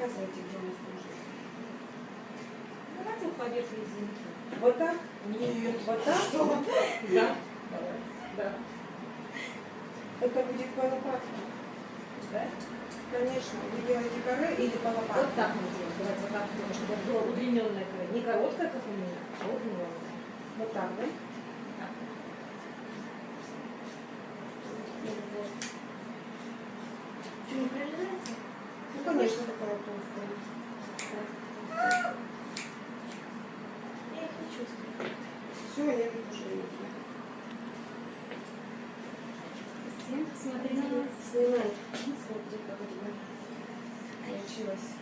Давайте поверх резинки. Вот так? Нет. Вот так? Да. Да. Это будет по лопатке. Да? Конечно. Вы делаете каре или по Вот лопатке? так мы делаем. Давайте вот так чтобы это было удлиненное край. Не короткое, как у меня, а удлиненное. Вот так, да? Что, не прорезается? Ну, конечно, такая толстая. Я их не чувствую. Все, я тут уже видно. Смотри, Снимай. Смотри, как у тебя получилось.